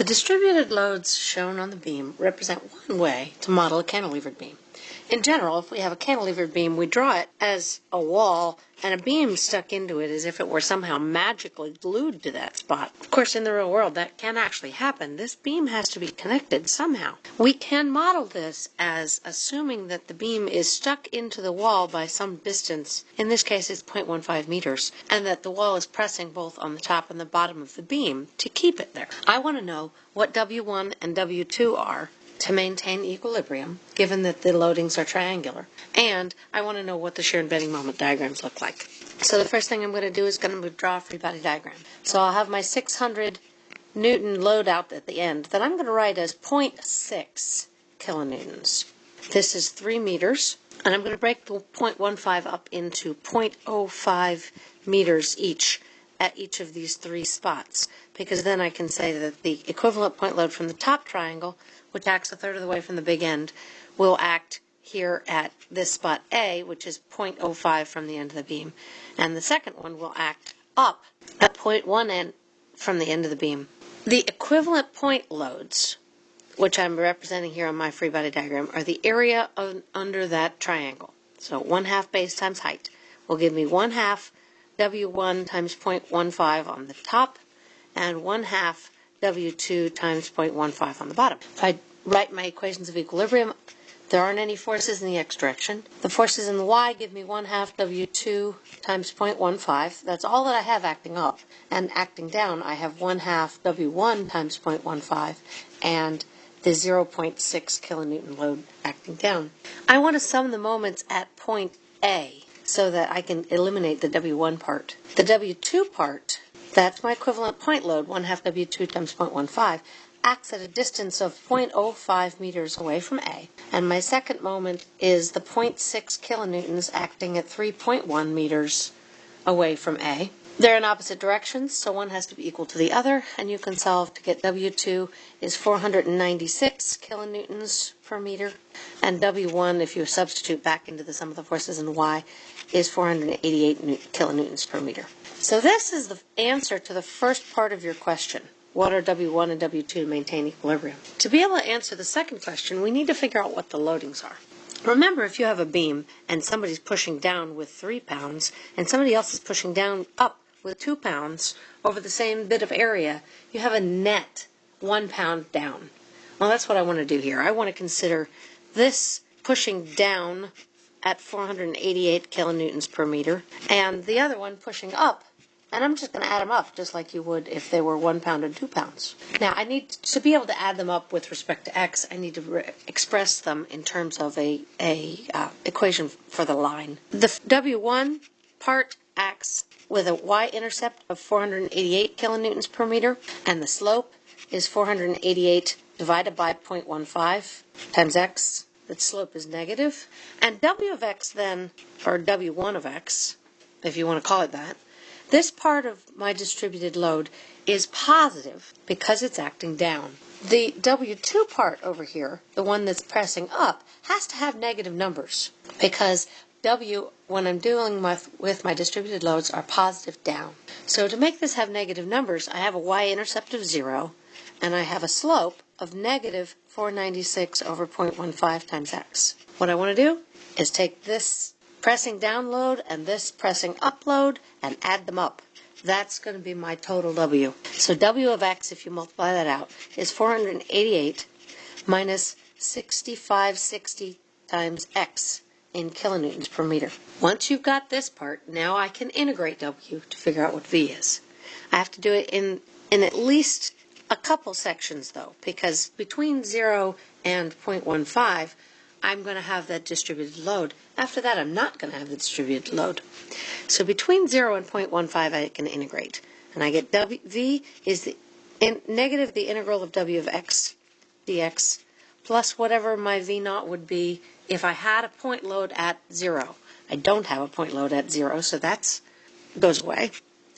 The distributed loads shown on the beam represent one way to model a cantilevered beam. In general, if we have a cantilevered beam, we draw it as a wall and a beam stuck into it as if it were somehow magically glued to that spot. Of course, in the real world, that can actually happen. This beam has to be connected somehow. We can model this as assuming that the beam is stuck into the wall by some distance, in this case it's 0.15 meters, and that the wall is pressing both on the top and the bottom of the beam to keep it there. I want to know what W1 and W2 are to maintain equilibrium, given that the loadings are triangular. And I want to know what the shear and bending moment diagrams look like. So the first thing I'm going to do is going to draw a free body diagram. So I'll have my 600 Newton load out at the end that I'm going to write as 0.6 kilonewtons. This is 3 meters, and I'm going to break the 0.15 up into 0.05 meters each at each of these three spots, because then I can say that the equivalent point load from the top triangle which acts a third of the way from the big end, will act here at this spot A, which is 0.05 from the end of the beam. And the second one will act up at 0.1 end from the end of the beam. The equivalent point loads, which I'm representing here on my free body diagram, are the area of, under that triangle. So 1 half base times height will give me 1 half W1 times 0.15 on the top and 1 half W2 times 0.15 on the bottom. If I write my equations of equilibrium, there aren't any forces in the x direction. The forces in the y give me 1 half W2 times 0.15. That's all that I have acting up. And acting down, I have 1 half W1 times 0.15 and the 0.6 kilonewton load acting down. I want to sum the moments at point A so that I can eliminate the W1 part. The W2 part that's my equivalent point load, 1 half W2 times 0.15, acts at a distance of 0.05 meters away from A. And my second moment is the 0.6 kilonewtons acting at 3.1 meters away from A. They're in opposite directions, so one has to be equal to the other, and you can solve to get W2 is 496 kilonewtons per meter, and W1, if you substitute back into the sum of the forces in Y, is 488 kilonewtons per meter. So this is the answer to the first part of your question. What are W1 and W2 to maintain equilibrium? To be able to answer the second question, we need to figure out what the loadings are. Remember, if you have a beam and somebody's pushing down with three pounds and somebody else is pushing down up with two pounds over the same bit of area, you have a net one pound down. Well, that's what I want to do here. I want to consider this pushing down at 488 kilonewtons per meter and the other one pushing up and I'm just going to add them up just like you would if they were one pound and two pounds. Now, I need to be able to add them up with respect to x, I need to re- express them in terms of a, a uh, equation for the line. The W1 part acts with a y-intercept of 488 kilonewtons per meter, and the slope is 488 divided by 0.15 times x. The slope is negative. And w of x then, or w1 of x, if you want to call it that, this part of my distributed load is positive because it's acting down. The W2 part over here, the one that's pressing up, has to have negative numbers because W, when I'm dealing with, with my distributed loads, are positive down. So to make this have negative numbers, I have a y-intercept of 0, and I have a slope of negative 496 over 0.15 times x. What I want to do is take this pressing download and this pressing upload and add them up. That's going to be my total W. So W of x, if you multiply that out, is 488 minus 6560 times x in kilonewtons per meter. Once you've got this part, now I can integrate W to figure out what V is. I have to do it in, in at least a couple sections though, because between 0 and 0.15, I'm going to have that distributed load. After that, I'm not going to have the distributed load. So between 0 and 0.15, I can integrate. And I get w, V is the in, negative the integral of W of x dx plus whatever my V naught would be if I had a point load at 0. I don't have a point load at 0, so that goes away.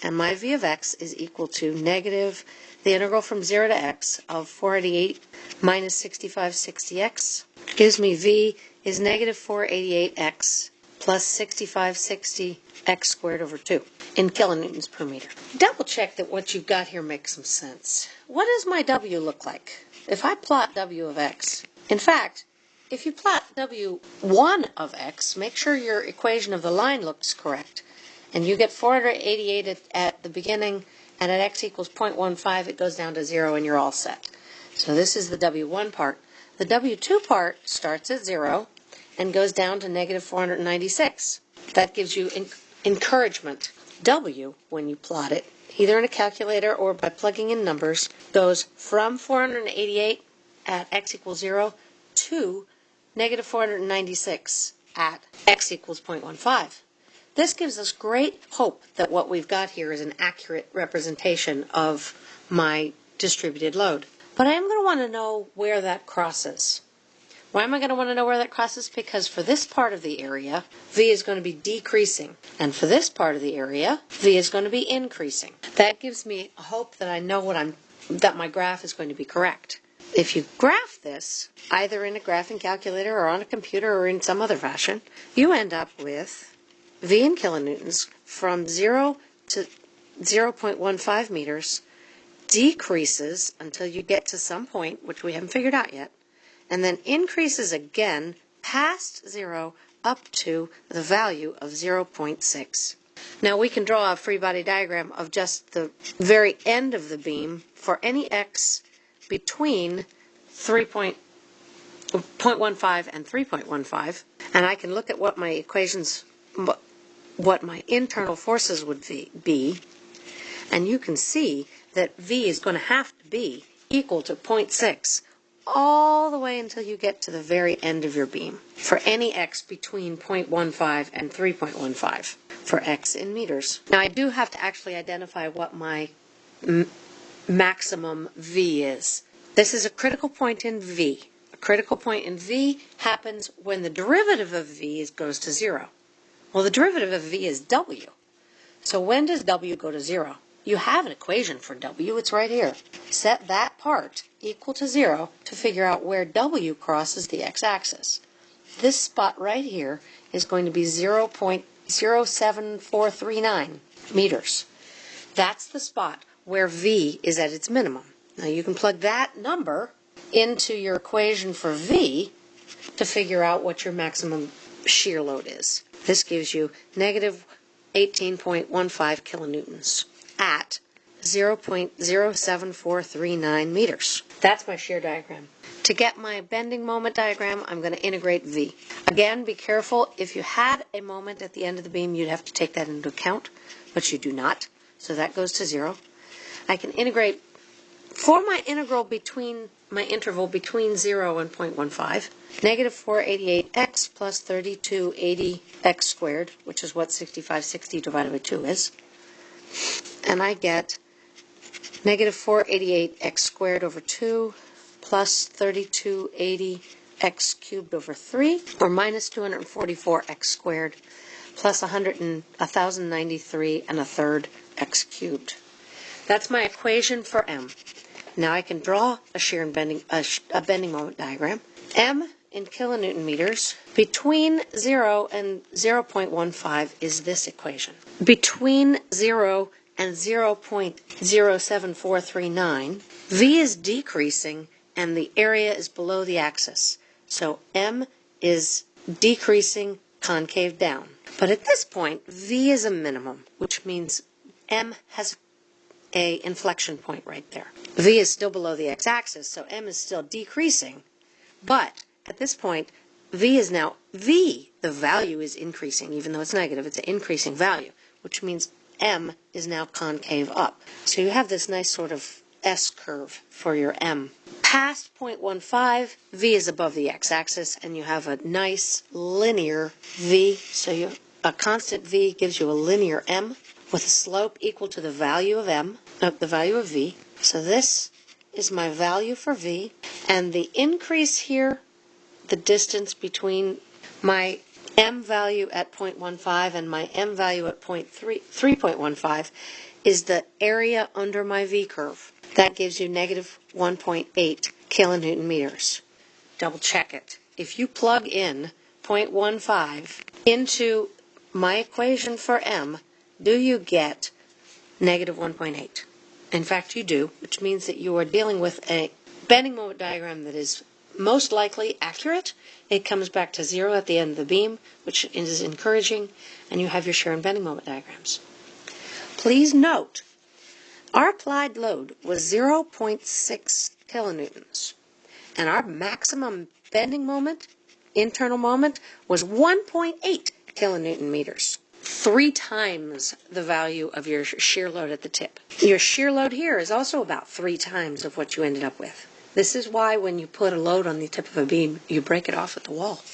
And my V of x is equal to negative the integral from 0 to x of 488 minus 6560x gives me v is negative 488x plus 6560x squared over 2. in kilonewtons per meter. Double check that what you've got here makes some sense. What does my W look like? If I plot W of x, in fact, if you plot W1 of x, make sure your equation of the line looks correct. And you get 488 at, at the beginning, and at x equals 0.15, it goes down to 0, and you're all set. So this is the W1 part. The W2 part starts at 0 and goes down to negative 496. That gives you encouragement. W, when you plot it, either in a calculator or by plugging in numbers, goes from 488 at x equals 0 to negative 496 at x equals 0.15. This gives us great hope that what we've got here is an accurate representation of my distributed load. But I am going to want to know where that crosses. Why am I going to want to know where that crosses? Because for this part of the area, V is going to be decreasing. And for this part of the area, V is going to be increasing. That gives me hope that I know what I'm, that my graph is going to be correct. If you graph this, either in a graphing calculator or on a computer or in some other fashion, you end up with V in kilonewtons from 0 to 0.15 meters decreases until you get to some point, which we haven't figured out yet, and then increases again past zero up to the value of 0.6. Now we can draw a free body diagram of just the very end of the beam for any x between 3.15 and 3.15 and I can look at what my equations what my internal forces would be and you can see that V is going to have to be equal to 0.6 all the way until you get to the very end of your beam for any x between 0.15 and 3.15 for x in meters. Now I do have to actually identify what my maximum V is. This is a critical point in V. A critical point in V happens when the derivative of V is, goes to zero. Well, the derivative of V is W. So when does W go to zero? You have an equation for W, it's right here. Set that part equal to zero to figure out where W crosses the x-axis. This spot right here is going to be 0.07439 meters. That's the spot where V is at its minimum. Now you can plug that number into your equation for V to figure out what your maximum shear load is. This gives you negative 18.15 kilonewtons at 0.07439 meters. That's my shear diagram. To get my bending moment diagram, I'm going to integrate V. Again, be careful. If you had a moment at the end of the beam, you'd have to take that into account, but you do not. So that goes to zero. I can integrate for my integral between my interval between 0 and 0.15, negative 488x plus 3280x squared, which is what 6560 divided by 2 is and I get negative 488x squared over 2 plus 3280x cubed over 3, or minus 244x squared plus 100 and, 1093 and a third x cubed. That's my equation for m. Now I can draw a shear and bending, a, a bending moment diagram. m in kilonewton meters between 0 and 0.15 is this equation. Between 0 and 0.07439, V is decreasing and the area is below the axis. So M is decreasing concave down. But at this point, V is a minimum, which means M has a inflection point right there. V is still below the x-axis, so M is still decreasing, but at this point, V is now, V, the value is increasing, even though it's negative, it's an increasing value, which means M is now concave up. So you have this nice sort of S curve for your M. Past 0.15, V is above the x-axis, and you have a nice linear V. So you, a constant V gives you a linear M with a slope equal to the value of M, uh, the value of V. So this is my value for V, and the increase here the distance between my m value at 0.15 and my m value at 3.15 is the area under my V curve. That gives you negative 1.8 kilonewton meters. Double check it. If you plug in 0.15 into my equation for m, do you get negative 1.8? In fact, you do, which means that you are dealing with a bending moment diagram that is most likely accurate. It comes back to zero at the end of the beam, which is encouraging, and you have your shear and bending moment diagrams. Please note, our applied load was 0.6 kilonewtons, and our maximum bending moment, internal moment, was 1.8 kilonewton meters. Three times the value of your shear load at the tip. Your shear load here is also about three times of what you ended up with. This is why when you put a load on the tip of a beam, you break it off at the wall.